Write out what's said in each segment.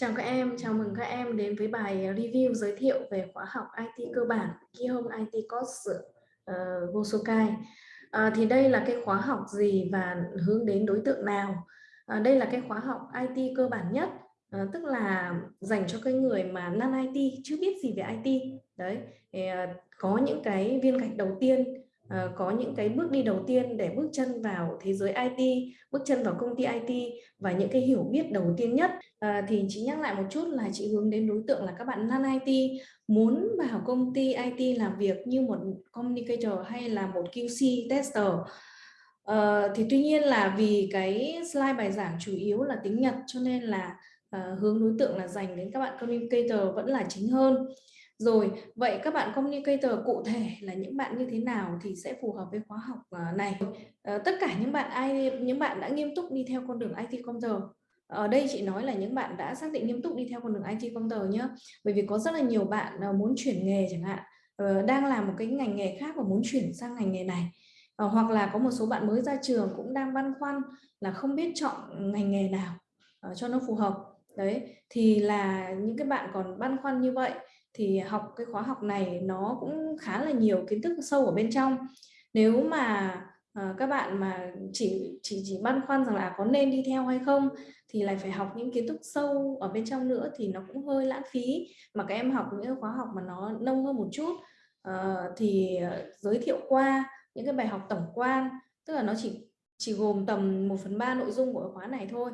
Chào các em, chào mừng các em đến với bài ờ, review giới thiệu về khóa học IT cơ bản Kihong IT Course ờ, uh, Gosokai. Uh, ờ, thì đây là cái khóa học gì và hướng đến đối tượng nào? Uh, đây là cái khóa học IT cơ bản nhất, uh, tức là dành cho cái người mà non IT chưa biết gì về IT. Đấy, thì, uh, có những cái viên gạch đầu tiên uh, có những cái bước đi đầu tiên để bước chân vào thế giới IT, bước chân vào công ty IT và những cái hiểu biết đầu tiên nhất. Uh, thì chị nhắc lại một chút là chị hướng đến đối tượng là các bạn non IT muốn vào công ty IT làm việc như một communicator hay là một QC tester. Uh, thì tuy nhiên là vì cái slide bài giảng chủ yếu là tiếng Nhật cho nên là uh, hướng đối tượng là dành đến các bạn communicator vẫn là chính hơn rồi, vậy các bạn communicator cụ thể là những bạn như thế nào thì sẽ phù hợp với khóa học à, này. Ờ, tất cả những bạn ai những bạn đã nghiêm túc đi theo con đường IT computer. Ở ờ, đây chị nói là những bạn đã xác định nghiêm túc đi theo con đường IT computer nhé. Bởi vì có rất là nhiều bạn ờ, muốn chuyển nghề chẳng hạn, đang làm một cái ngành nghề khác và muốn chuyển sang ngành nghề này. hoặc là có một số bạn mới ra trường cũng đang băn khoăn là không biết chọn ngành nghề nào cho nó phù hợp. Đấy, thì là những cái bạn còn băn khoăn như vậy thì học cái khóa học này nó cũng khá là nhiều kiến thức sâu ở bên trong. Nếu mà ờ, các bạn mà chỉ chỉ chỉ băn khoăn rằng là à, có nên đi theo hay không? thì lại phải học những kiến thức sâu ở bên trong nữa thì nó cũng hơi lãng phí. Mà các em học những khóa học mà nó nông hơn một chút ờ, thì ờ, giới thiệu qua những cái bài học tổng quan, tức là nó chỉ chỉ gồm tầm 1 phần ba nội dung của khóa này thôi.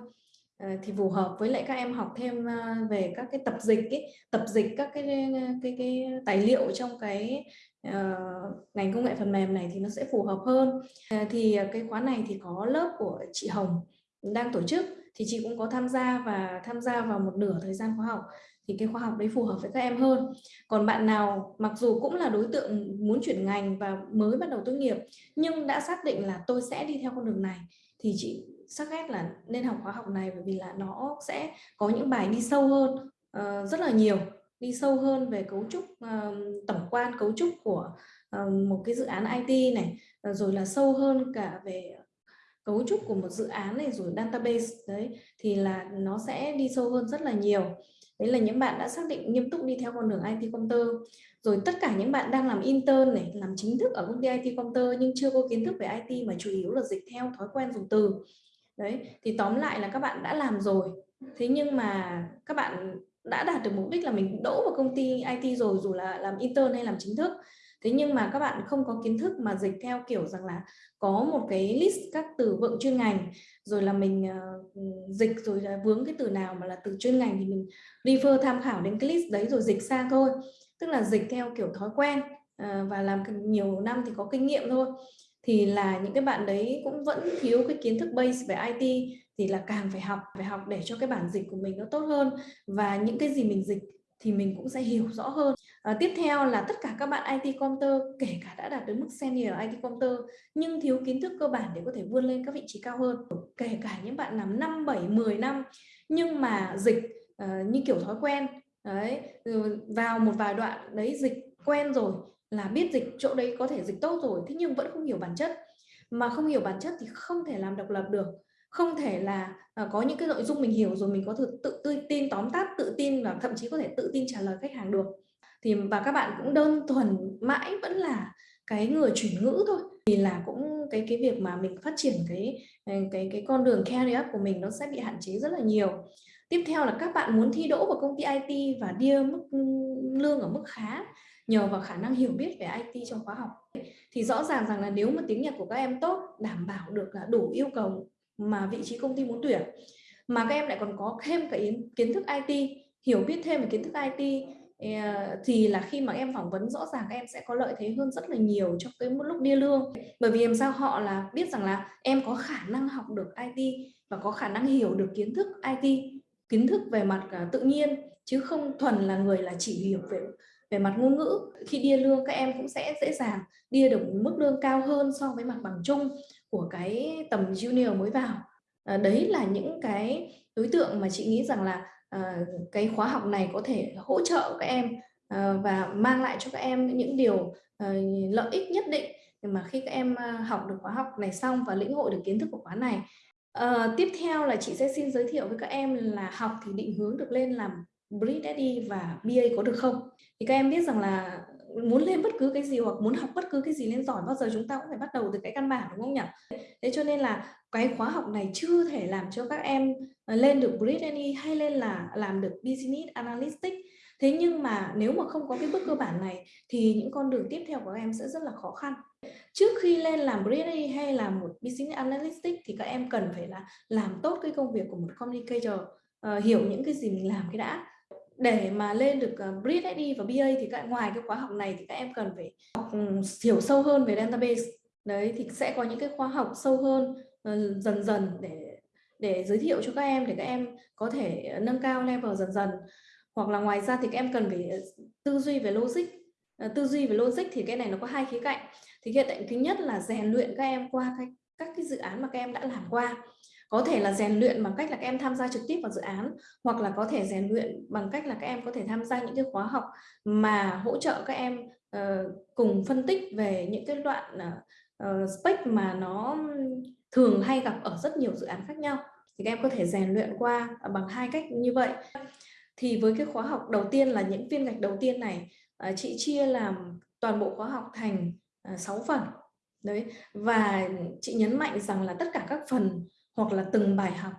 Ờ, thì phù hợp với lại các em học thêm ờ, về các cái tập dịch ấy, tập dịch các cái ờ, cái cái tài liệu trong cái uh, ngành công nghệ phần mềm này thì nó sẽ phù hợp hơn. Uh, thì cái khóa này thì có lớp của chị Hồng đang tổ chức thì chị cũng có tham gia và tham gia vào một nửa thời gian khóa học. Thì cái khóa học đấy phù hợp với các em hơn. Còn bạn nào mặc dù cũng là đối tượng muốn chuyển ngành và mới bắt đầu tốt nghiệp nhưng đã xác định là tôi sẽ đi theo con đường này thì chị sắc ghét là nên học khóa học này bởi vì là nó sẽ có những bài đi sâu hơn uh, rất là nhiều đi sâu hơn về cấu trúc uh, tổng quan cấu trúc của uh, một cái dự án IT này uh, rồi là sâu hơn cả về cấu trúc của một dự án này rồi database đấy thì là nó sẽ đi sâu hơn rất là nhiều. Đấy là những bạn đã xác định nghiêm túc đi theo con đường IT computer rồi tất cả những bạn đang làm intern này làm chính thức ở công ty IT computer nhưng chưa có kiến thức về IT mà chủ yếu là dịch theo thói quen dùng từ đấy thì tóm lại là các bạn đã làm rồi. Thế nhưng mà các bạn đã đạt được mục đích là mình đỗ vào công ty IT rồi dù là làm intern hay làm chính thức. Thế nhưng mà các bạn không có kiến thức mà dịch theo kiểu rằng là có một cái list các từ vựng chuyên ngành rồi là mình uh, dịch rồi là vướng cái từ nào mà là từ chuyên ngành thì mình refer tham khảo đến cái list đấy rồi dịch sang thôi. Tức là dịch theo kiểu thói quen uh, và làm nhiều năm thì có kinh nghiệm thôi thì là những cái bạn đấy cũng vẫn thiếu cái kiến thức base về IT thì là càng phải học phải học để cho cái bản dịch của mình nó tốt hơn. Và những cái gì mình dịch thì mình cũng sẽ hiểu rõ hơn. À, tiếp theo là tất cả các bạn IT comter kể cả đã đạt đến mức senior IT comter nhưng thiếu kiến thức cơ bản để có thể vươn lên các vị trí cao hơn. Kể cả những bạn làm 5, 7, 10 năm nhưng mà dịch uh, như kiểu thói quen đấy vào một vài đoạn đấy dịch quen rồi là biết dịch chỗ đấy có thể dịch tốt rồi thế nhưng vẫn không hiểu bản chất. Mà không hiểu bản chất thì không thể làm độc lập được. Không thể là uh, có những cái nội dung mình hiểu rồi mình có thể tự, tự tin tóm tắt tự tin và thậm chí có thể tự tin trả lời khách hàng được. Thì và các bạn cũng đơn thuần mãi vẫn là cái người chuyển ngữ thôi. Thì là cũng cái cái việc mà mình phát triển cái ờ, cái cái con đường career của mình nó sẽ bị hạn chế rất là nhiều. Tiếp theo là các bạn muốn thi đỗ vào công ty IT và đi mức ừ, lương ở mức khá nhờ vào khả năng hiểu biết về IT trong khóa học. Thì rõ ràng rằng là nếu mà tiếng Nhật của các em tốt, đảm bảo được là đủ yêu cầu mà vị trí công ty muốn tuyển, mà các em lại còn có thêm cái kiến thức IT hiểu biết thêm về kiến thức IT ờ, thì là khi mà em phỏng vấn, rõ ràng các em sẽ có lợi thế hơn rất là nhiều trong cái lúc đi lương. Bởi vì làm sao họ là biết rằng là em có khả năng học được IT và có khả năng hiểu được kiến thức IT kiến thức về mặt à, tự nhiên, chứ không thuần là người là chỉ hiểu về về mặt ngôn ngữ khi đi lương các em cũng sẽ dễ dàng đi được mức lương cao hơn so với mặt bằng chung của cái tầm junior mới vào. À, đấy là những cái đối tượng mà chị nghĩ rằng là à, cái khóa học này có thể hỗ trợ các em à, và mang lại cho các em những điều à, lợi ích nhất định. Mà khi các em à, học được khóa học này xong và lĩnh hội được kiến thức của khóa này À, tiếp theo là chị sẽ xin giới thiệu với các em là học thì định hướng được lên làm Brit và BA có được không? Thì các em biết rằng là muốn lên bất cứ cái gì hoặc muốn học bất cứ cái gì lên giỏi bao giờ chúng ta cũng phải bắt đầu từ cái căn bản đúng không nhỉ? Thế cho nên là cái khóa học này chưa thể làm cho các em à, lên được Brit hay lên là làm được Business Analytics. Thế nhưng mà nếu mà không có cái bước cơ bản này thì những con đường tiếp theo của các em sẽ rất là khó khăn. Trước khi lên làm Brady hay là một Business Analytics thì các em cần phải là làm tốt cái công việc của một communicator, uh, hiểu những cái gì mình làm cái đã để mà lên được bridge Brit ID và BA thì các ngoài cái khóa học này thì các em cần phải học ừ, hiểu sâu hơn về database. Đấy thì sẽ có những cái khóa học sâu hơn ờ, dần dần để để giới thiệu cho các em để các em có thể nâng cao level dần dần. Hoặc là ngoài ra thì các em cần phải ờ, tư duy về logic. Tư duy về logic thì cái này nó có hai khía cạnh. Thì khía cạnh thứ nhất là rèn luyện các em qua cái, các cái dự án mà các em đã làm qua có thể là rèn luyện bằng cách là các em tham gia trực tiếp vào dự án hoặc là có thể rèn luyện bằng cách là các em có thể tham gia những cái khóa học mà hỗ trợ các em uh, cùng phân tích về những cái đoạn uh, spec mà nó thường hay gặp ở rất nhiều dự án khác nhau. Thì các em có thể rèn luyện qua bằng hai cách như vậy. Thì với cái khóa học đầu tiên là những viên gạch đầu tiên này uh, chị chia làm toàn bộ khóa học thành uh, 6 phần. Đấy và chị nhấn mạnh rằng là tất cả các phần hoặc là từng bài học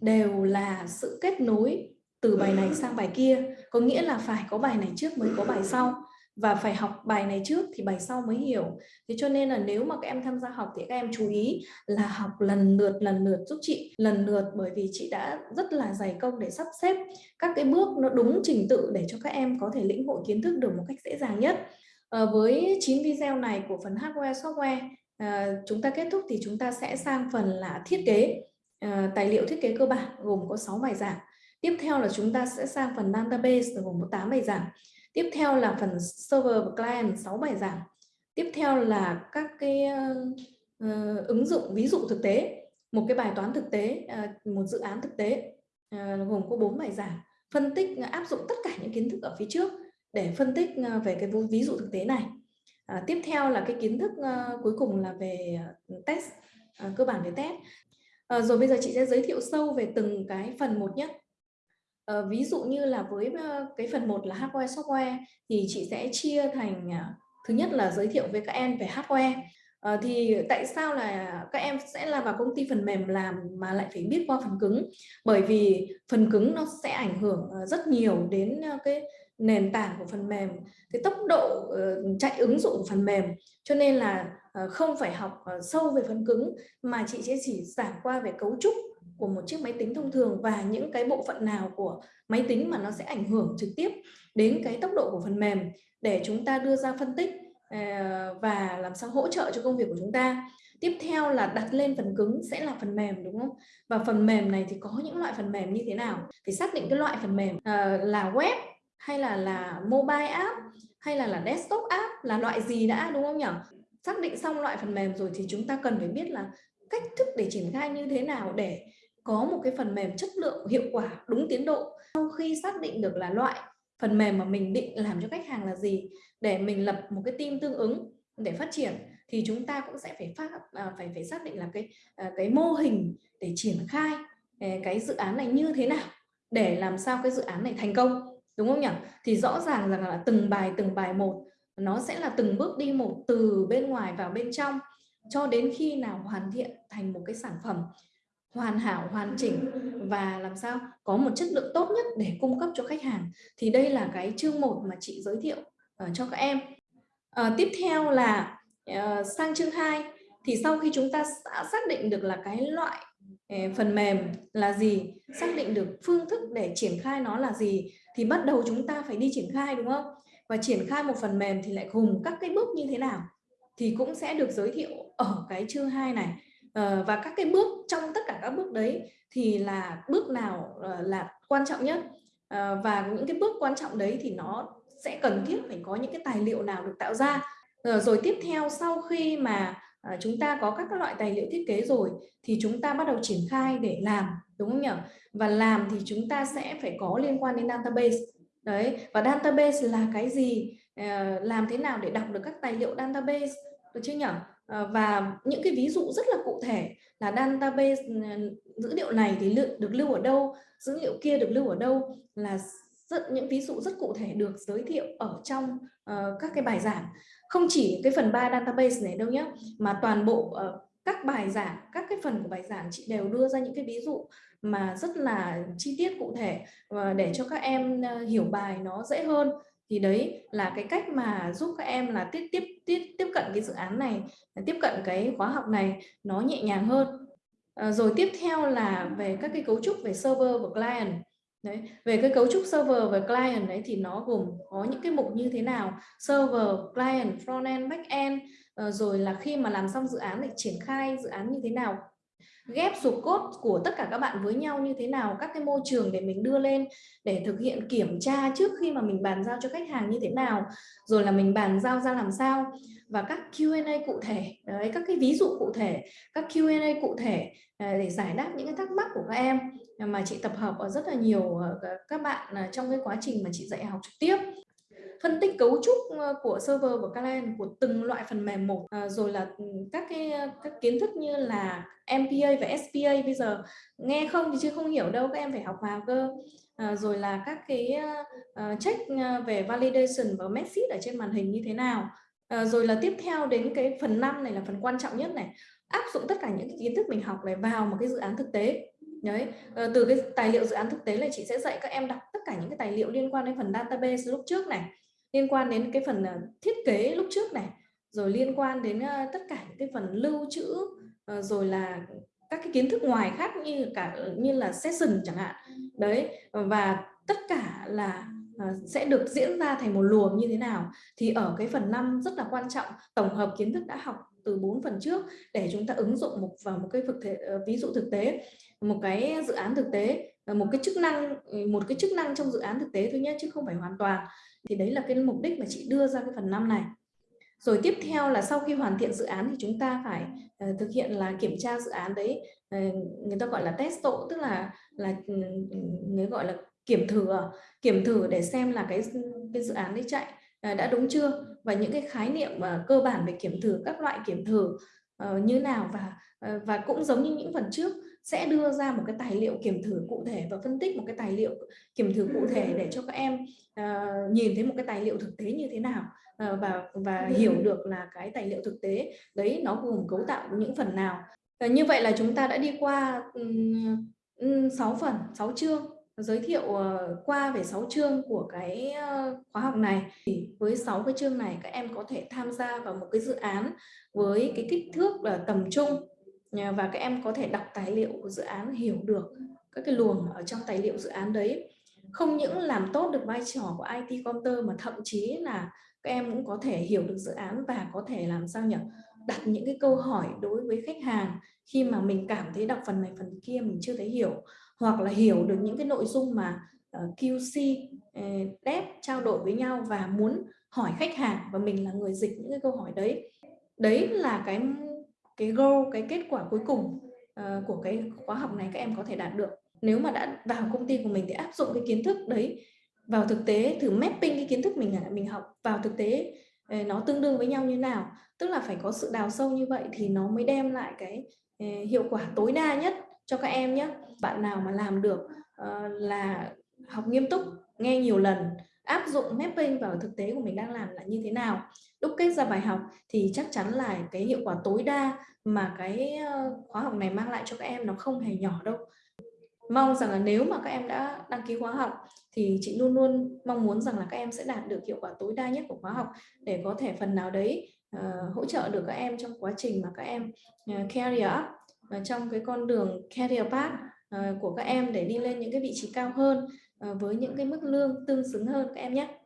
đều là sự kết nối từ bài này sang bài kia. Có nghĩa là phải có bài này trước mới có bài sau. Và phải học bài này trước thì bài sau mới hiểu. Thế cho nên là nếu mà các em tham gia học thì các em chú ý là học lần lượt lần lượt giúp chị lần lượt bởi vì chị đã rất là dày công để sắp xếp các cái bước nó đúng trình tự để cho các em có thể lĩnh hội kiến thức được một cách dễ dàng nhất. À, với 9 video này của phần hardware software à, chúng ta kết thúc thì chúng ta sẽ sang phần là thiết kế. À, tài liệu thiết kế cơ bản gồm có 6 bài giảng. Tiếp theo là chúng ta sẽ sang phần database gồm có 8 bài giảng. Tiếp theo là phần server và client 6 bài giảng. Tiếp theo là các cái uh, ứng dụng ví dụ thực tế. Một cái bài toán thực tế uh, một dự án thực tế. Uh, gồm có 4 bài giảng. Phân tích áp dụng tất cả những kiến thức ở phía trước để phân tích về cái ví dụ thực tế này. À, tiếp theo là cái kiến thức uh, cuối cùng là về uh, test, uh, cơ bản về test. Uh, rồi bây giờ chị sẽ giới thiệu sâu về từng cái phần một nhé. Uh, ví dụ như là với uh, cái phần một là hardware software thì chị sẽ chia thành uh, thứ nhất là giới thiệu với các em về hardware. Ờ, thì tại sao là các em sẽ là vào công ty phần mềm làm mà lại phải biết qua phần cứng? Bởi vì phần cứng nó sẽ ảnh hưởng ờ, rất nhiều đến ờ, cái nền tảng của phần mềm, cái tốc độ chạy ứng dụng của phần mềm cho nên là không phải học sâu về phần cứng mà chị sẽ chỉ giảng qua về cấu trúc của một chiếc máy tính thông thường và những cái bộ phận nào của máy tính mà nó sẽ ảnh hưởng trực tiếp đến cái tốc độ của phần mềm để chúng ta đưa ra phân tích Ờ, và làm sao hỗ trợ cho công việc của chúng ta. Tiếp theo là đặt lên phần cứng sẽ là phần mềm đúng không? Và phần mềm này thì có những loại phần mềm như thế nào? Thì xác định cái loại phần mềm uh, là web hay là là mobile app hay là là desktop app là loại gì đã đúng không nhỉ? Xác định xong loại phần mềm rồi thì chúng ta cần phải biết là cách thức để triển khai như thế nào để có một cái phần mềm chất lượng hiệu quả đúng tiến độ. Sau khi xác định được là loại phần mềm mà mình định làm cho khách hàng là gì? Để mình lập một cái team tương ứng để phát triển, thì chúng ta cũng sẽ phải phát à, phải phải xác định là cái à, cái mô hình để triển khai à, cái dự án này như thế nào để làm sao cái dự án này thành công, đúng không nhỉ? Thì rõ ràng rằng là từng bài từng bài một, nó sẽ là từng bước đi một từ bên ngoài vào bên trong, cho đến khi nào hoàn thiện thành một cái sản phẩm hoàn hảo, hoàn chỉnh và làm sao có một chất lượng tốt nhất để cung cấp cho khách hàng. Thì đây là cái chương một mà chị giới thiệu uh, cho các em. Uh, tiếp theo là uh, sang chương 2 thì sau khi chúng ta đã xác định được là cái loại phần mềm là gì xác định được phương thức để triển khai nó là gì thì bắt đầu chúng ta phải đi triển khai đúng không? Và triển khai một phần mềm thì lại gồm các cái bước như thế nào thì cũng sẽ được giới thiệu ở cái chương 2 này. Ờ, và các cái bước trong tất cả các bước đấy thì là bước nào uh, là quan trọng nhất? Ờ, và những cái bước quan trọng đấy thì nó sẽ cần thiết phải có những cái tài liệu nào được tạo ra. Rồi tiếp theo sau khi mà à, chúng ta có các, các loại tài liệu thiết kế rồi thì chúng ta bắt đầu triển khai để làm đúng không nhỉ? Và làm thì chúng ta sẽ phải có liên quan đến database. Đấy và database là cái gì? À, làm thế nào để đọc được các tài liệu database? Được chưa nhỉ? Ờ, và những cái ví dụ rất là cụ thể là database ừ, dữ liệu này thì được lưu ở đâu dữ liệu kia được lưu ở đâu là rất những ví dụ rất cụ thể được giới thiệu ở trong uh, các cái bài giảng. Không chỉ cái phần 3 database này đâu nhé mà toàn bộ uh, các bài giảng các cái phần của bài giảng chị đều đưa ra những cái ví dụ mà rất là chi tiết cụ thể uh, để cho các em uh, hiểu bài nó dễ hơn thì đấy là cái cách mà giúp các em là tiếp tiếp tiếp tiếp cận cái dự án này tiếp cận cái khóa học này nó nhẹ nhàng hơn. À, rồi tiếp theo là về các cái cấu trúc về server và client. Đấy, về cái cấu trúc server và client đấy thì nó gồm có những cái mục như thế nào? Server, client, frontend, backend end. Ờ, rồi là khi mà làm xong dự án thì triển khai dự án như thế nào? Ghép sụp cốt của tất cả các bạn với nhau như thế nào, các cái môi trường để mình đưa lên, để thực hiện kiểm tra trước khi mà mình bàn giao cho khách hàng như thế nào, rồi là mình bàn giao ra làm sao. Và các Q&A cụ thể, đấy, các cái ví dụ cụ thể, các Q&A cụ thể à, để giải đáp những cái thắc mắc của các em. Mà chị tập hợp ở rất là nhiều ờ, các bạn à, trong cái quá trình mà chị dạy học trực tiếp phân tích cấu trúc ờ, của server và client của từng loại phần mềm một. À, rồi là ừ, các cái ờ, các kiến thức như là MPA và SPA bây giờ nghe không thì chưa không hiểu đâu các em phải học vào cơ. À, rồi là các cái uh, check về validation và message ở trên màn hình như thế nào. À, rồi là tiếp theo đến cái phần 5 này là phần quan trọng nhất này áp dụng tất cả những cái kiến thức mình học này vào một cái dự án thực tế. Đấy à, từ cái tài liệu dự án thực tế là chị sẽ dạy các em đọc tất cả những cái tài liệu liên quan đến phần database lúc trước này liên quan đến cái phần à, thiết kế lúc trước này, rồi liên quan đến ờ, tất cả những cái phần lưu trữ ờ, rồi là các cái kiến thức ngoài khác như cả ờ, như là session chẳng hạn. Đấy, và tất cả là sẽ được diễn ra thành một luồng như thế nào thì ở cái phần 5 rất là quan trọng. Tổng hợp kiến thức đã học từ 4 phần trước để chúng ta ứng dụng một, vào một cái thực thể ví dụ thực tế, một cái dự án thực tế. Ờ, một cái chức năng ừ, một cái chức năng trong dự án thực tế thôi nhé chứ không phải hoàn toàn. Thì đấy là cái mục đích mà chị đưa ra cái phần năm này. Rồi tiếp theo là sau khi hoàn thiện dự án thì chúng ta phải uh, thực hiện là kiểm tra dự án đấy uh, người ta gọi là test tổ tức là là ừ, người gọi là kiểm thử kiểm thử để xem là cái cái dự án đấy chạy uh, đã đúng chưa? Và những cái khái niệm uh, cơ bản về kiểm thử các loại kiểm thử uh, như nào và uh, và cũng giống như những phần trước sẽ đưa ra một cái tài liệu kiểm thử cụ thể và phân tích một cái tài liệu kiểm thử cụ thể để cho các em uh, nhìn thấy một cái tài liệu thực tế như thế nào uh, và và hiểu được là cái tài liệu thực tế đấy nó gồm cấu tạo những phần nào. Uh, như vậy là chúng ta đã đi qua um, 6 phần 6 chương giới thiệu qua về 6 chương của cái khóa học này. Thì với 6 cái chương này các em có thể tham gia vào một cái dự án với cái kích thước là tầm trung và các em có thể đọc tài liệu của dự án, hiểu được các cái luồng ở trong tài liệu dự án đấy. Không những làm tốt được vai trò của IT counter mà thậm chí là các em cũng có thể hiểu được dự án và có thể làm sao nhỉ? Đặt những cái câu hỏi đối với khách hàng khi mà mình cảm thấy đọc phần này, phần kia mình chưa thấy hiểu, hoặc là hiểu được những cái nội dung mà ờ, QC ờ, dev trao đổi với nhau và muốn hỏi khách hàng và mình là người dịch những cái câu hỏi đấy. Đấy là cái cái goal cái kết quả cuối cùng uh, của cái khóa học này các em có thể đạt được. Nếu mà đã vào công ty của mình thì áp dụng cái kiến thức đấy vào thực tế thử mapping cái kiến thức mình à, mình học vào thực tế ờ, nó tương đương với nhau như nào. Tức là phải có sự đào sâu như vậy thì nó mới đem lại cái ờ, hiệu quả tối đa nhất cho các em nhé bạn nào mà làm được là học nghiêm túc nghe nhiều lần áp dụng mapping vào thực tế của mình đang làm là như thế nào. Đúc kết ra bài học thì chắc chắn là cái hiệu quả tối đa mà cái ờ, khóa học này mang lại cho các em nó không hề nhỏ đâu. Mong rằng là nếu mà các em đã đăng ký khóa học thì chị luôn luôn mong muốn rằng là các em sẽ đạt được hiệu quả tối đa nhất của khóa học để có thể phần nào đấy uh, hỗ trợ được các em trong quá trình mà các em uh, career up và trong cái con đường career path uh, của các em để đi lên những cái vị trí cao hơn. Ờ, với những cái mức lương tương xứng hơn các em nhé.